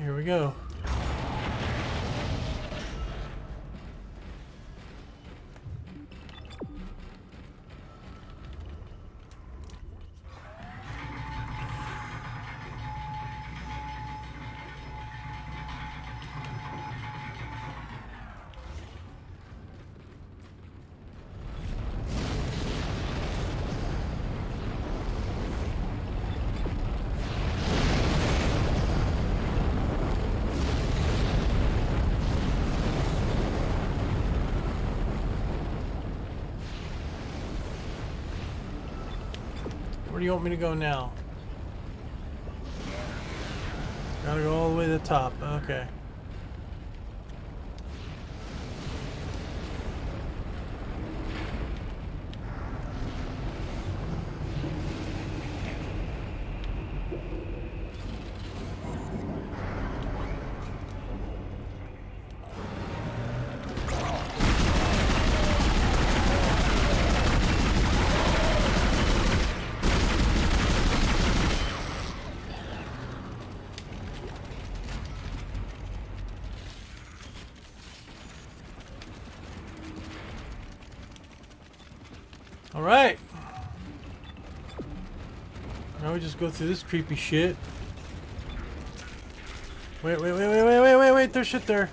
Here we go. Where do you want me to go now? Gotta go all the way to the top. Okay. All right. Now we just go through this creepy shit. Wait, wait, wait, wait, wait, wait, wait, wait. There's shit there.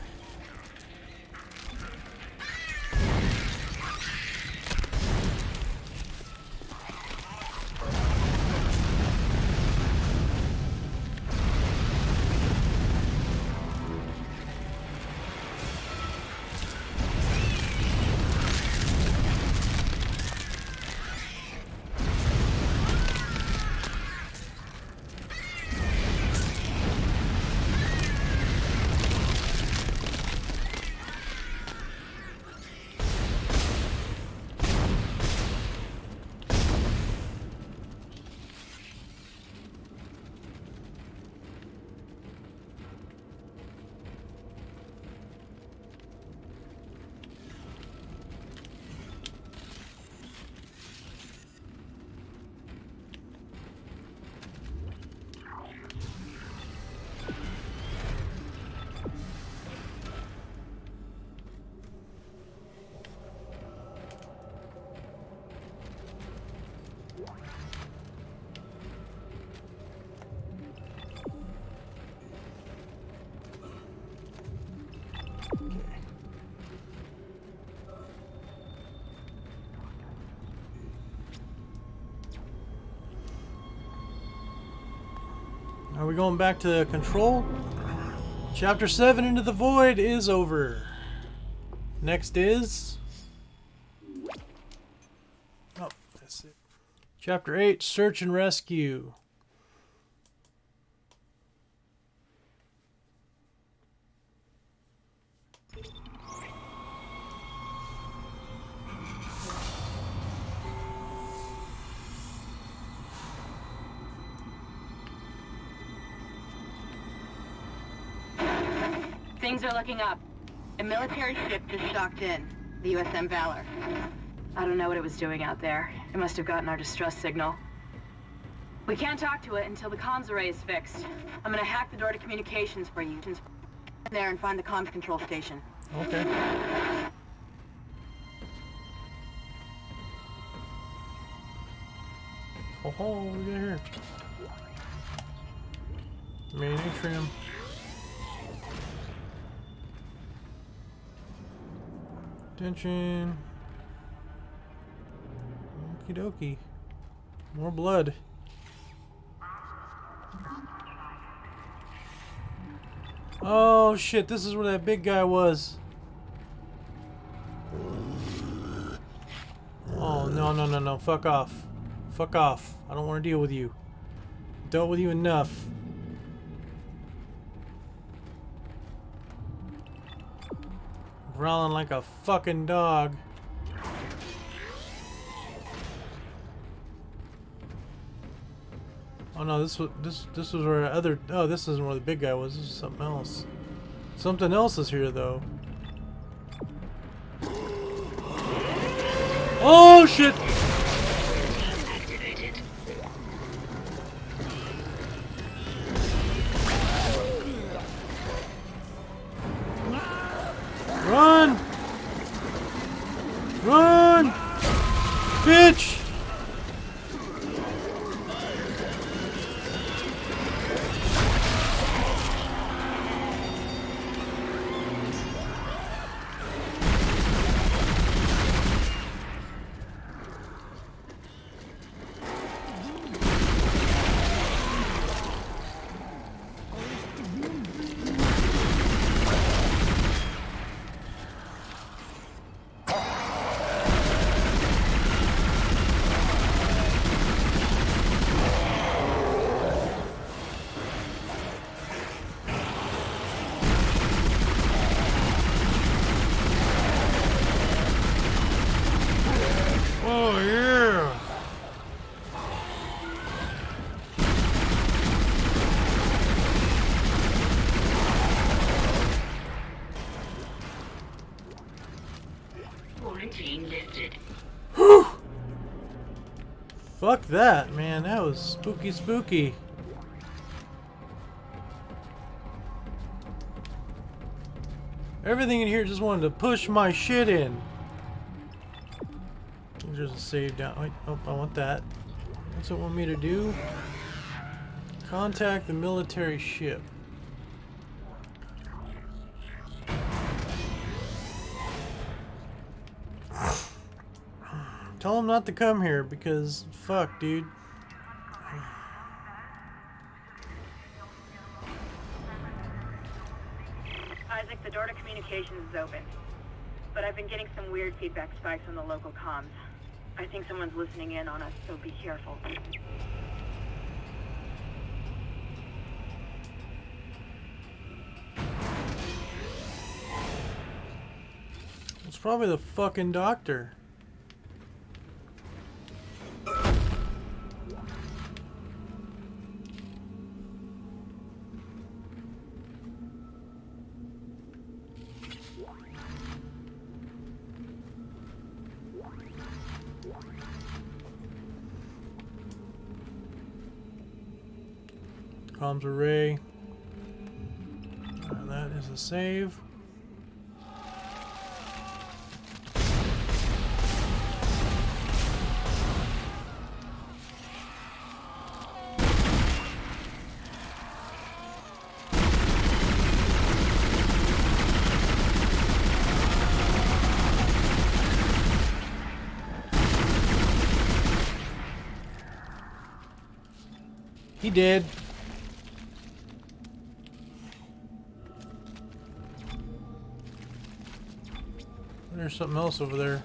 We going back to control? Chapter 7 Into the Void is over. Next is... Oh, that's it. Chapter 8 Search and Rescue. Things are looking up. A military ship just docked in, the USM Valor. I don't know what it was doing out there. It must have gotten our distress signal. We can't talk to it until the comms array is fixed. I'm gonna hack the door to communications for you. Just there and find the comms control station. Okay. Oh, oh ho, got here? Main atrium. Attention. Okie dokie. More blood. Oh shit, this is where that big guy was. Oh no no no no, fuck off. Fuck off. I don't want to deal with you. Dealt with you enough. Growling like a fucking dog. Oh no, this was this this was where other oh this isn't where the big guy was. This is something else. Something else is here though. Oh shit! Bitch! Fuck that, man. That was spooky spooky. Everything in here just wanted to push my shit in. There's a save down. Wait, oh, I want that. What's it want me to do? Contact the military ship. Tell him not to come here because fuck, dude. Isaac, the door to communications is open. But I've been getting some weird feedback spikes on the local comms. I think someone's listening in on us, so be careful. It's probably the fucking doctor. Comms array. Uh, that is a save. He did. Something else over there.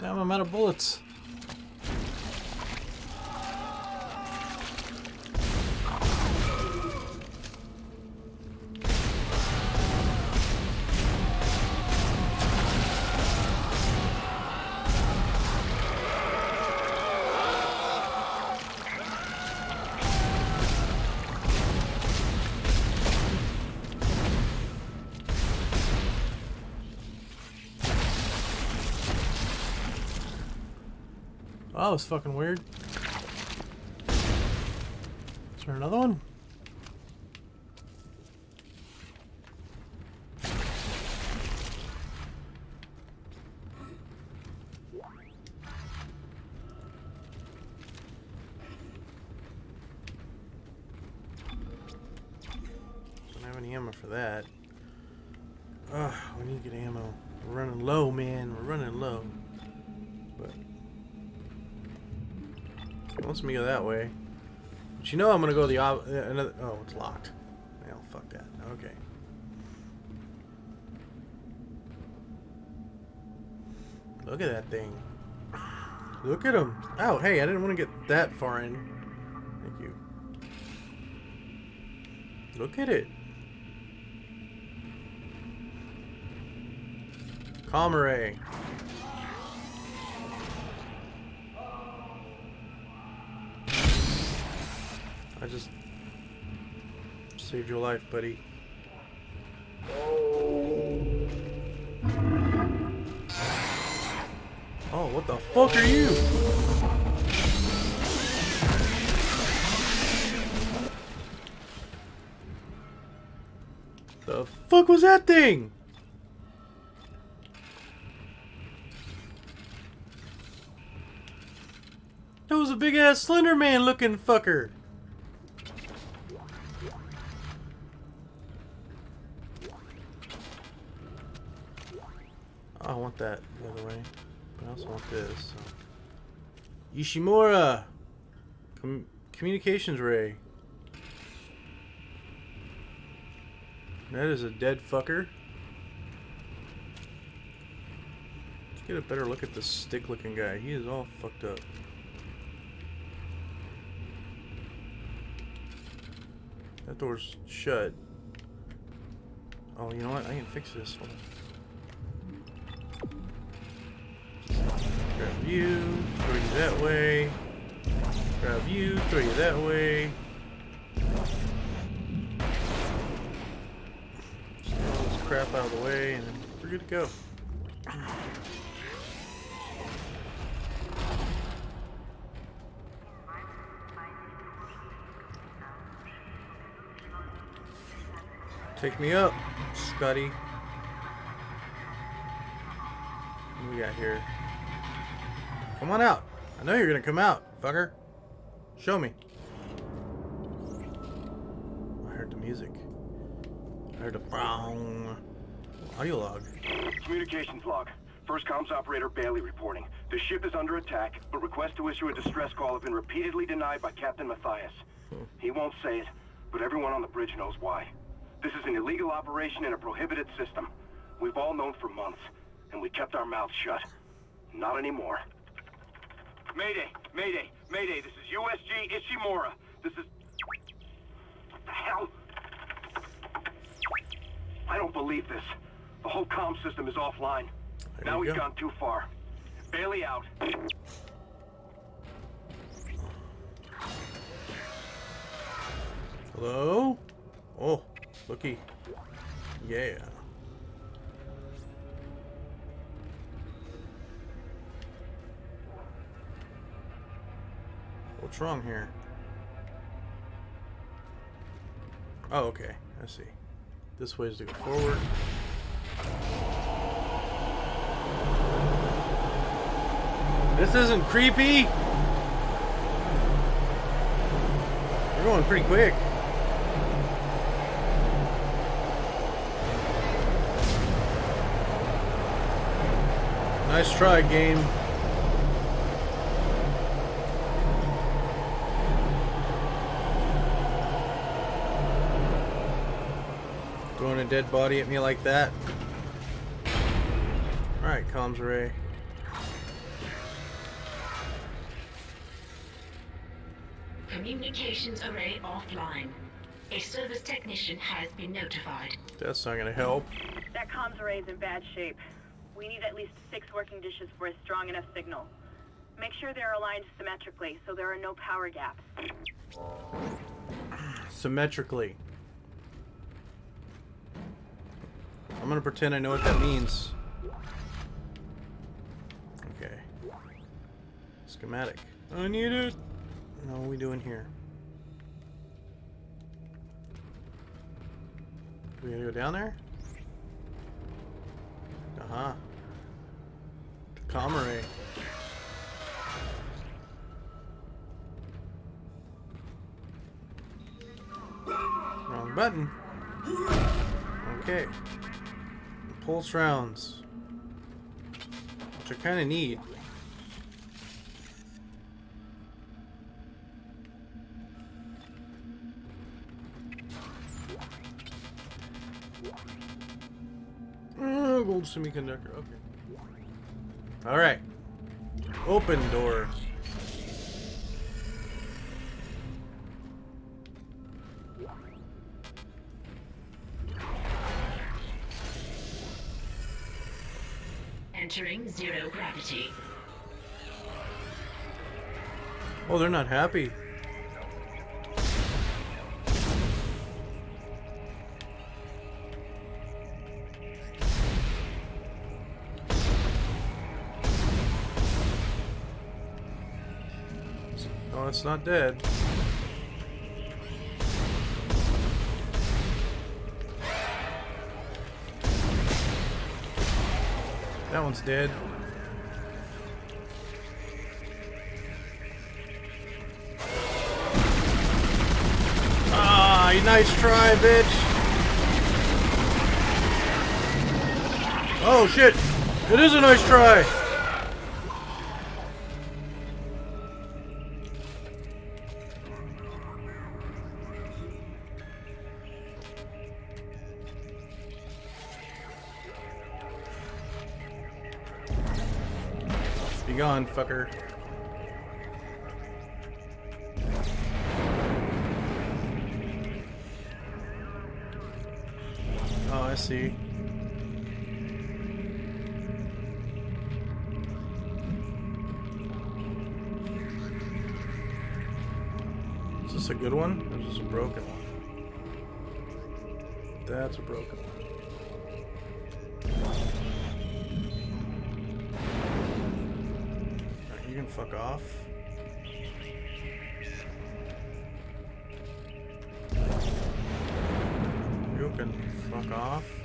Damn, I'm out of bullets. That was fucking weird. Is there another one? Don't have any ammo for that. Ugh, we need to get ammo. We're running low, man. We're running low. It wants me to go that way. But you know I'm gonna go the op- uh, another. Oh, it's locked. Well, fuck that. Okay. Look at that thing. Look at him. Oh, hey, I didn't want to get that far in. Thank you. Look at it. Comare. I just saved your life, buddy. Oh, what the fuck are you? The fuck was that thing? That was a big ass Slender Man looking fucker. I want that, by the way. But I also want this. So. Ishimura! Com communications ray. That is a dead fucker. Let's get a better look at this stick-looking guy. He is all fucked up. That door's shut. Oh, you know what? I can fix this. Hold Grab you, throw you that way. Grab you, throw you that way. Just get all this crap out of the way, and we're good to go. Take me up, Scotty. What do we got here? Come on out. I know you're gonna come out, fucker. Show me. I heard the music. I heard the brown audio log. Communications log. First comms operator Bailey reporting. The ship is under attack, but requests to issue a distress call have been repeatedly denied by Captain Mathius. Hmm. He won't say it, but everyone on the bridge knows why. This is an illegal operation in a prohibited system. We've all known for months, and we kept our mouths shut. Not anymore. Mayday! Mayday! Mayday! This is USG Ishimura. This is... What the hell? I don't believe this. The whole comm system is offline. There now we've go. gone too far. Bailey out. Hello? Oh, looky. Yeah. What's wrong here? Oh, okay. I see. This way is to go forward. This isn't creepy! We're going pretty quick. Nice try, game. Throwing a dead body at me like that. Alright, comms ray. Communications array offline. A service technician has been notified. That's not gonna help. That comms array is in bad shape. We need at least six working dishes for a strong enough signal. Make sure they're aligned symmetrically so there are no power gaps. Symmetrically. I'm gonna pretend I know what that means. Okay. Schematic. I need it. No, what are we doing here? We gotta go down there? Uh-huh. Comrade. Wrong button. Okay. Pulse rounds. Which I kind of need. Oh, uh, gold semiconductor. Okay. All right. Open door. Entering zero gravity. Oh, they're not happy. Oh, it's not dead. One's dead. Ah, nice try, bitch. Oh shit! It is a nice try. Gone, fucker. Oh, I see. Is this a good one? Or is this a broken one? That's a broken one. Can fuck off. You can fuck off.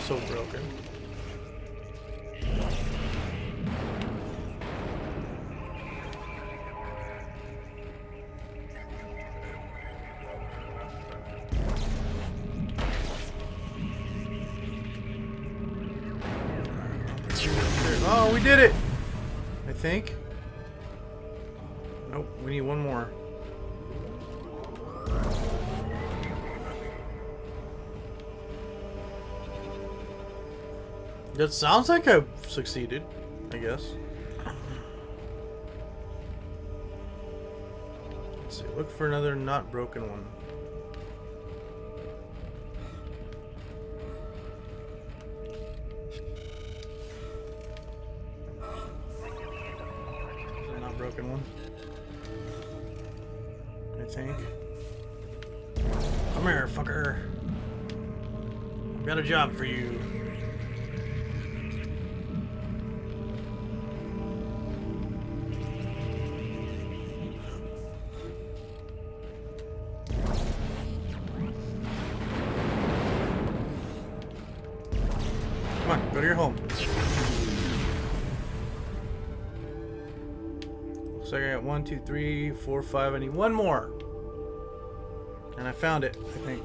Also broken. Oh, we did it! I think. Nope, we need one more. That sounds like I've succeeded, I guess. Let's see, look for another not broken one. Not broken one. I think. Come here, fucker. I've got a job for you. Come on, go to your home. Looks like I got one, two, three, four, five. I need one more. And I found it, I think.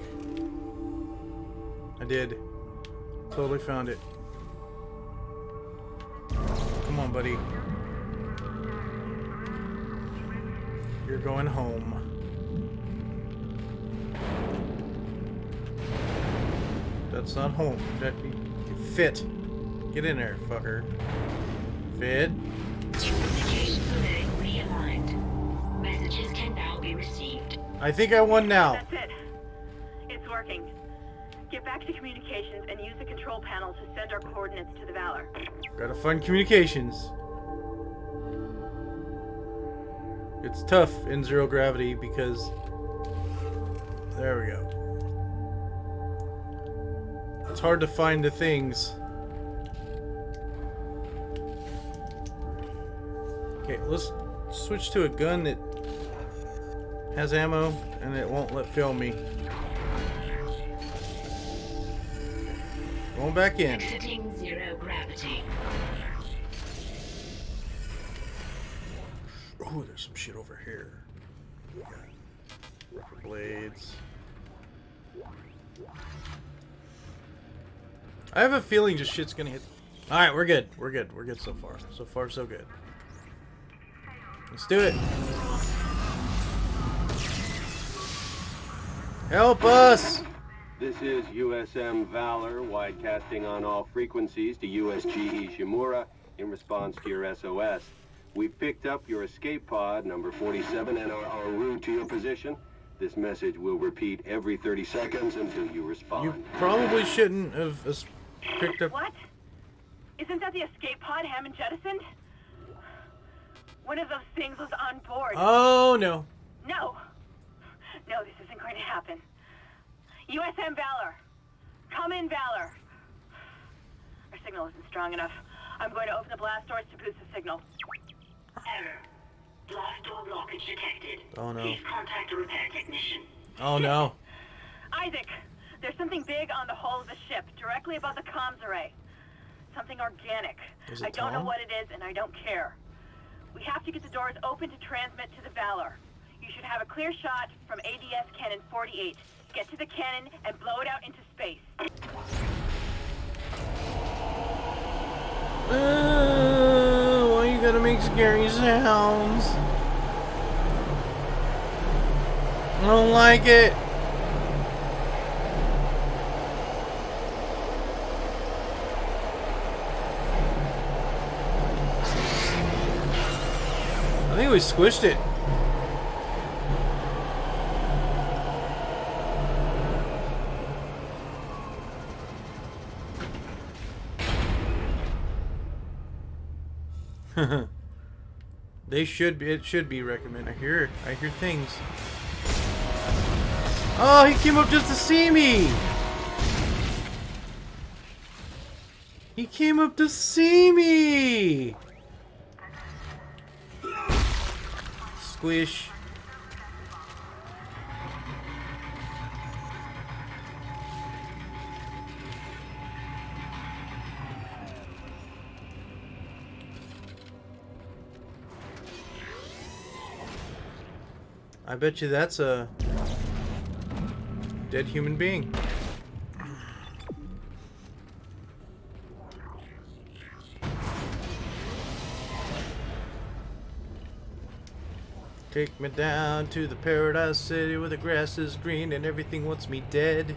I did. Totally found it. Come on, buddy. You're going home. That's not home. That fit. Get in there, fucker. Fit. Communications array realigned. Messages can now be received. I think I won now. That's it. It's working. Get back to communications and use the control panel to send our coordinates to the Valor. Gotta find communications. It's tough in zero gravity because. There we go. It's hard to find the things. Okay, let's switch to a gun that has ammo and it won't let fail me. Going back in. Exiting zero gravity. Oh, there's some shit over here. Ripper blades. I have a feeling just shit's gonna hit. All right, we're good. We're good. We're good so far. So far, so good. Let's do it. Help us! This is USM Valor, widecasting on all frequencies to USG Ishimura in response to your SOS. We've picked up your escape pod, number 47, and are en route to your position. This message will repeat every 30 seconds until you respond. You probably shouldn't have picked up. What? Isn't that the escape pod Hammond jettisoned? One of those things was on board. Oh no. No. No, this isn't going to happen. USM Valor. Come in, Valor. Our signal isn't strong enough. I'm going to open the blast doors to boost the signal. Error. Blast door blockage detected. Oh, no. Please contact a repair technician. Oh no. Isaac, there's something big on the hull of the ship, directly above the comms array. Something organic. I don't know what it is, and I don't care. We have to get the doors open to transmit to the Valor. You should have a clear shot from ADS Cannon 48. Get to the cannon and blow it out into space. Uh, why you gotta make scary sounds? I don't like it. I think we squished it. they should be. It should be recommended. I hear. I hear things. Oh, he came up just to see me. He came up to see me. Squish. I bet you that's a dead human being. Take me down to the paradise city where the grass is green and everything wants me dead.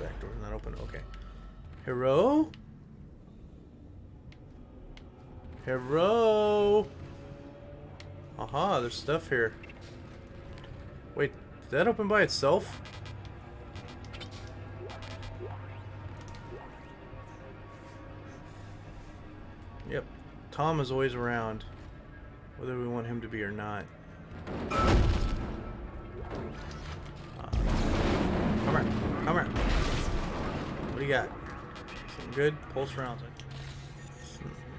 Back door's not open. Okay. Hero? Hero? Aha, there's stuff here. Wait, did that open by itself? Tom is always around, whether we want him to be or not. Uh, come here, come here. What do you got? Good? Pulse rounds.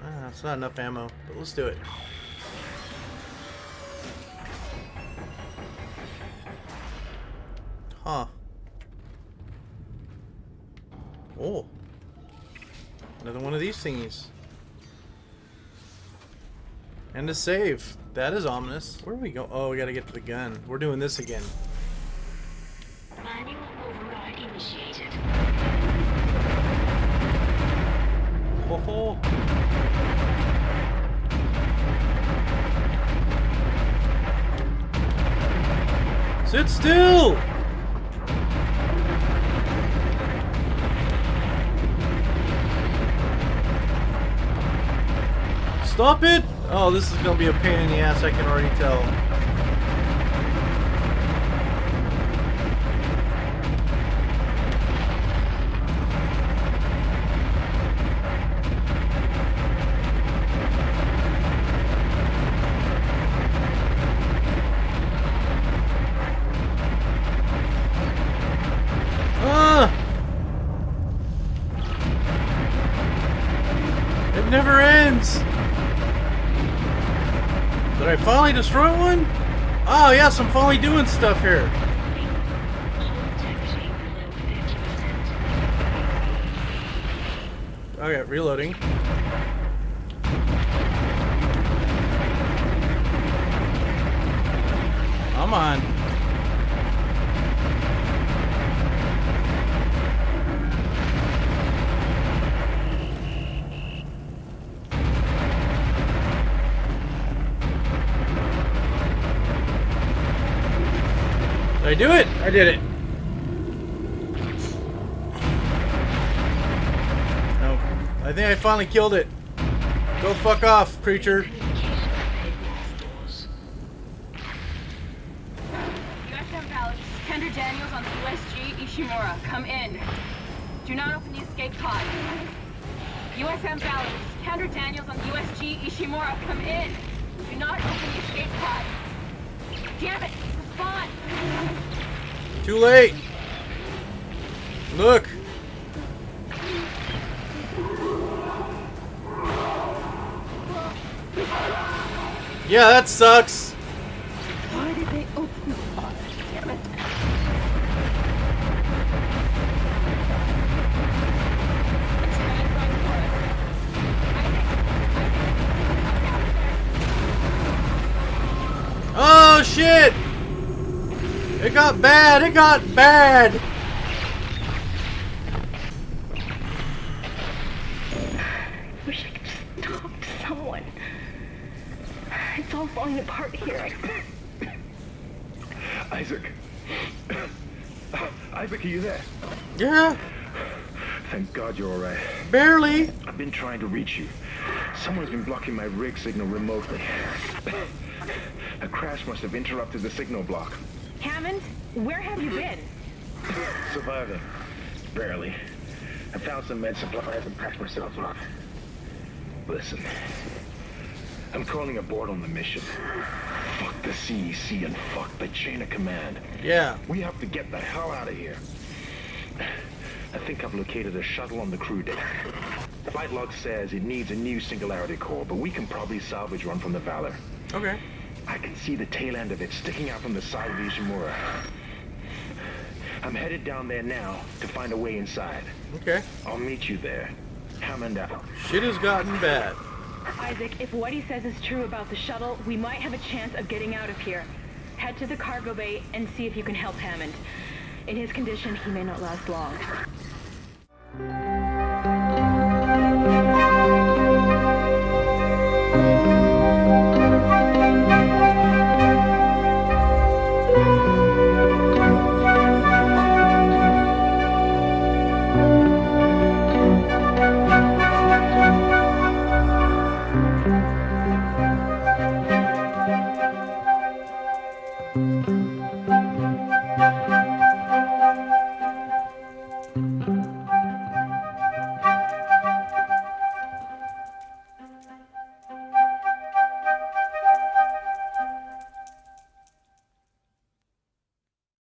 Ah, it's not enough ammo, but let's do it. Huh. Oh. Another one of these thingies. And a save. That is ominous. Where do we go? Oh, we gotta get to the gun. We're doing this again. Manual override initiated. Ho ho. Sit still! Stop it! Oh, this is gonna be a pain in the ass, I can already tell. I finally destroy one? Oh yes, I'm finally doing stuff here. Integrity below 50%. Okay, reloading. Come on. Did I do it? I did it. No. I think I finally killed it. Go fuck off, Kendra Daniels on USG Ishimura. Come in. Do not open the escape pod. USM Daniels on USG Ishimura. Come in. Do not open the escape pod. Damn it! Respond! Too late. Look. Yeah, that sucks. Why did they open the pod? Damn it. It's coming right for us. I think- I think- got bad. It got bad. I Wish I could just talk to someone. It's all falling apart here. Isaac. Isaac, are you there? Yeah, Thank God you're all right. barely. I've been trying to reach you. Someone's been blocking my rig signal remotely. A crash must have interrupted the signal block. Hammond, where have you been? Surviving. Barely. I found some med supplies and patched myself up. Listen. I'm calling aboard on the mission. Fuck the CEC and fuck the chain of command. Yeah. We have to get the hell out of here. I think I've located a shuttle on the crew deck. Flight log says it needs a new singularity core, but we can probably salvage one from the Valor. Okay. I can see the tail end of it sticking out from the side of the Ishimura. I'm headed down there now to find a way inside. Okay. I'll meet you there. Hammond out. Shit has gotten bad. Isaac, if what he says is true about the shuttle, we might have a chance of getting out of here. Head to the cargo bay and see if you can help Hammond. In his condition, he may not last long.